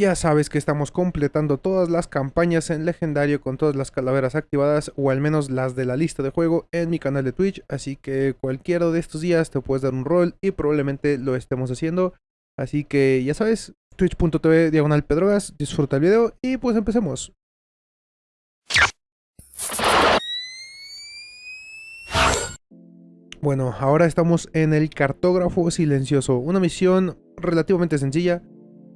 Ya sabes que estamos completando todas las campañas en legendario con todas las calaveras activadas o al menos las de la lista de juego en mi canal de Twitch, así que cualquiera de estos días te puedes dar un rol y probablemente lo estemos haciendo. Así que ya sabes, twitch.tv diagonal pedrogas, disfruta el video y pues empecemos. Bueno, ahora estamos en el cartógrafo silencioso, una misión relativamente sencilla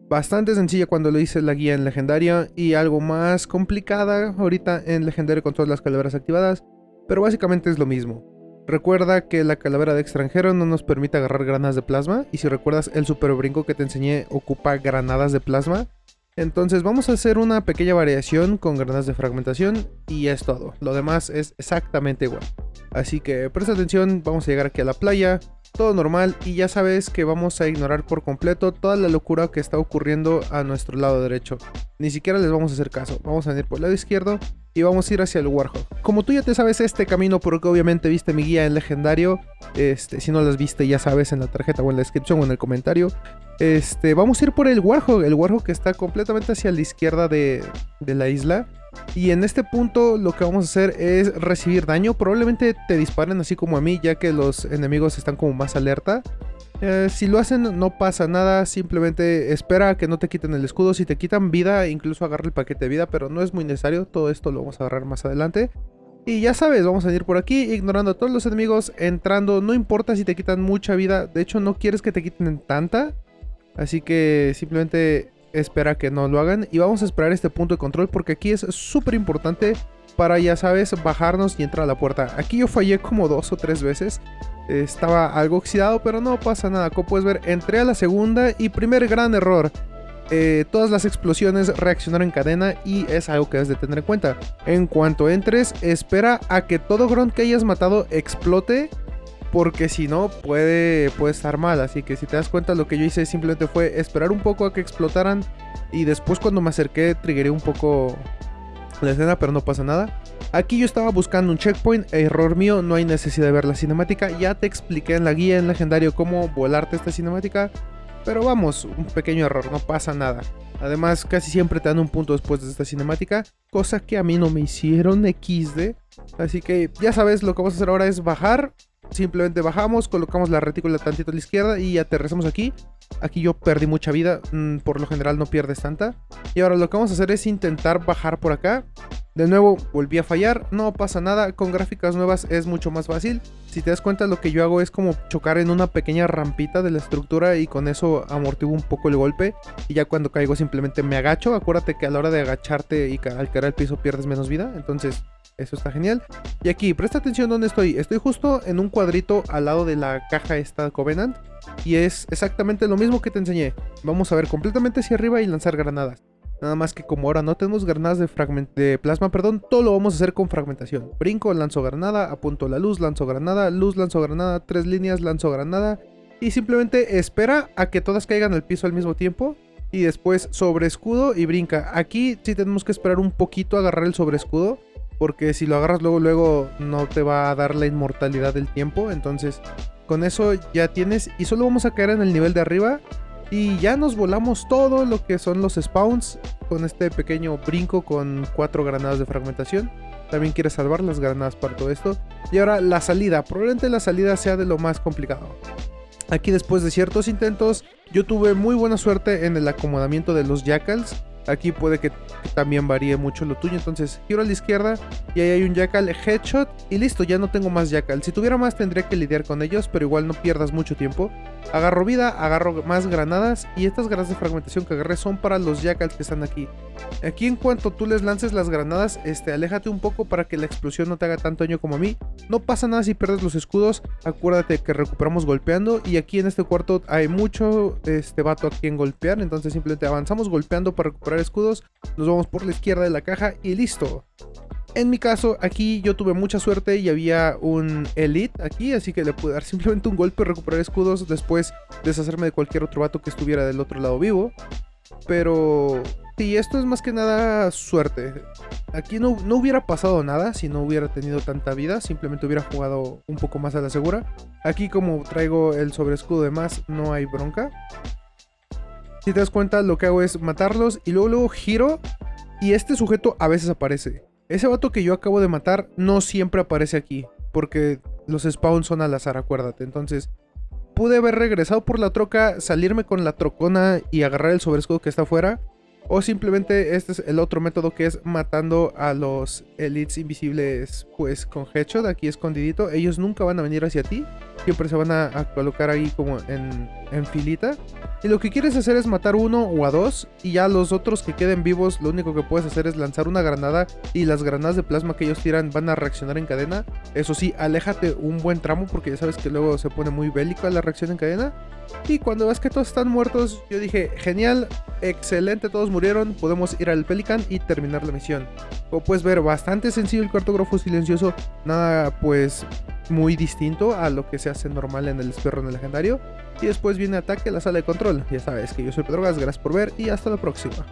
bastante sencilla cuando lo hice la guía en legendaria y algo más complicada ahorita en legendario con todas las calaveras activadas, pero básicamente es lo mismo. Recuerda que la calavera de extranjero no nos permite agarrar granadas de plasma y si recuerdas el super brinco que te enseñé ocupa granadas de plasma. Entonces vamos a hacer una pequeña variación con granadas de fragmentación y es todo. Lo demás es exactamente igual. Así que presta atención, vamos a llegar aquí a la playa, todo normal y ya sabes que vamos a ignorar por completo toda la locura que está ocurriendo a nuestro lado derecho. Ni siquiera les vamos a hacer caso, vamos a ir por el lado izquierdo y vamos a ir hacia el Warhol. Como tú ya te sabes este camino porque obviamente viste mi guía en legendario, este, si no las viste ya sabes en la tarjeta o en la descripción o en el comentario, este, vamos a ir por el Warhol, el que está completamente hacia la izquierda de la isla. Y en este punto lo que vamos a hacer es recibir daño. Probablemente te disparen así como a mí, ya que los enemigos están como más alerta. Eh, si lo hacen no pasa nada, simplemente espera a que no te quiten el escudo. Si te quitan vida, incluso agarra el paquete de vida, pero no es muy necesario. Todo esto lo vamos a agarrar más adelante. Y ya sabes, vamos a ir por aquí, ignorando a todos los enemigos, entrando. No importa si te quitan mucha vida, de hecho no quieres que te quiten tanta. Así que simplemente espera que no lo hagan. Y vamos a esperar este punto de control porque aquí es súper importante para, ya sabes, bajarnos y entrar a la puerta. Aquí yo fallé como dos o tres veces. Estaba algo oxidado, pero no pasa nada. Como puedes ver, entré a la segunda y primer gran error. Eh, todas las explosiones reaccionaron en cadena y es algo que debes de tener en cuenta. En cuanto entres, espera a que todo grunt que hayas matado explote porque si no puede, puede estar mal. Así que si te das cuenta lo que yo hice simplemente fue esperar un poco a que explotaran y después cuando me acerqué triggeré un poco la escena, pero no pasa nada. Aquí yo estaba buscando un checkpoint, error mío, no hay necesidad de ver la cinemática. Ya te expliqué en la guía en legendario cómo volarte esta cinemática. Pero vamos, un pequeño error, no pasa nada. Además, casi siempre te dan un punto después de esta cinemática, cosa que a mí no me hicieron XD. Así que ya sabes, lo que vamos a hacer ahora es bajar, Simplemente bajamos, colocamos la retícula tantito a la izquierda y aterrizamos aquí. Aquí yo perdí mucha vida, mm, por lo general no pierdes tanta. Y ahora lo que vamos a hacer es intentar bajar por acá. De nuevo, volví a fallar, no pasa nada, con gráficas nuevas es mucho más fácil. Si te das cuenta lo que yo hago es como chocar en una pequeña rampita de la estructura y con eso amortiguo un poco el golpe. Y ya cuando caigo simplemente me agacho, acuérdate que a la hora de agacharte y al caer al piso pierdes menos vida, entonces eso está genial. Y aquí, presta atención donde estoy. Estoy justo en un cuadrito al lado de la caja esta Covenant. Y es exactamente lo mismo que te enseñé. Vamos a ver completamente hacia arriba y lanzar granadas. Nada más que como ahora no tenemos granadas de, de plasma, perdón, todo lo vamos a hacer con fragmentación. Brinco, lanzo granada, apunto la luz, lanzo granada, luz, lanzo granada, tres líneas, lanzo granada. Y simplemente espera a que todas caigan al piso al mismo tiempo. Y después sobre escudo y brinca. Aquí sí tenemos que esperar un poquito a agarrar el sobre escudo porque si lo agarras luego, luego no te va a dar la inmortalidad del tiempo. Entonces, con eso ya tienes. Y solo vamos a caer en el nivel de arriba. Y ya nos volamos todo lo que son los spawns. Con este pequeño brinco con cuatro granadas de fragmentación. También quieres salvar las granadas para todo esto. Y ahora la salida. Probablemente la salida sea de lo más complicado. Aquí después de ciertos intentos, yo tuve muy buena suerte en el acomodamiento de los jackals Aquí puede que, también varíe mucho lo tuyo. Entonces giro a la izquierda y ahí hay un Jackal Headshot. Y listo, ya no tengo más Jackal. Si tuviera más tendría que lidiar con ellos, pero igual no pierdas mucho tiempo. Agarro vida, agarro más granadas. Y estas granadas de fragmentación que agarré son para los Jackals que están aquí. Aquí en cuanto tú les lances las granadas, este, aléjate un poco para que la explosión no te haga tanto daño como a mí. No pasa nada si pierdes los escudos. Acuérdate que recuperamos golpeando. Y aquí en este cuarto hay mucho este vato a quien golpear. Entonces simplemente avanzamos golpeando para recuperar escudos, nos vamos por la izquierda de la caja y listo. En mi caso, aquí yo tuve mucha suerte y había un Elite aquí, así que le pude dar simplemente un golpe, recuperar escudos, después deshacerme de cualquier otro vato que estuviera del otro lado vivo. Pero sí, esto es más que nada suerte. Aquí no, no hubiera pasado nada si no hubiera tenido tanta vida, simplemente hubiera jugado un poco más a la segura. Aquí como traigo el sobreescudo de más, no hay bronca. Si te das cuenta, lo que hago es matarlos y luego, luego giro y este sujeto a veces aparece. Ese vato que yo acabo de matar no siempre aparece aquí, porque los spawns son al azar, acuérdate. Entonces, pude haber regresado por la troca, salirme con la trocona y agarrar el sobrescudo que está afuera. O simplemente este es el otro método que es matando a los elites invisibles pues con headshot aquí escondidito. Ellos nunca van a venir hacia ti. Siempre se van a, a colocar ahí como en, en, filita. Y lo que quieres hacer es matar uno o a dos. Y ya los otros que queden vivos lo único que puedes hacer es lanzar una granada. Y las granadas de plasma que ellos tiran van a reaccionar en cadena. Eso sí, aléjate un buen tramo porque ya sabes que luego se pone muy bélica la reacción en cadena. Y cuando ves que todos están muertos, yo dije, genial, excelente, todos murieron, podemos ir al Pelican y terminar la misión. Como puedes ver, bastante sencillo el cartógrafo silencioso, nada pues muy distinto a lo que se hace normal en el esperro legendario. Y después viene ataque a la sala de control. Ya sabes que yo soy Pedro Gas, gracias por ver y hasta la próxima.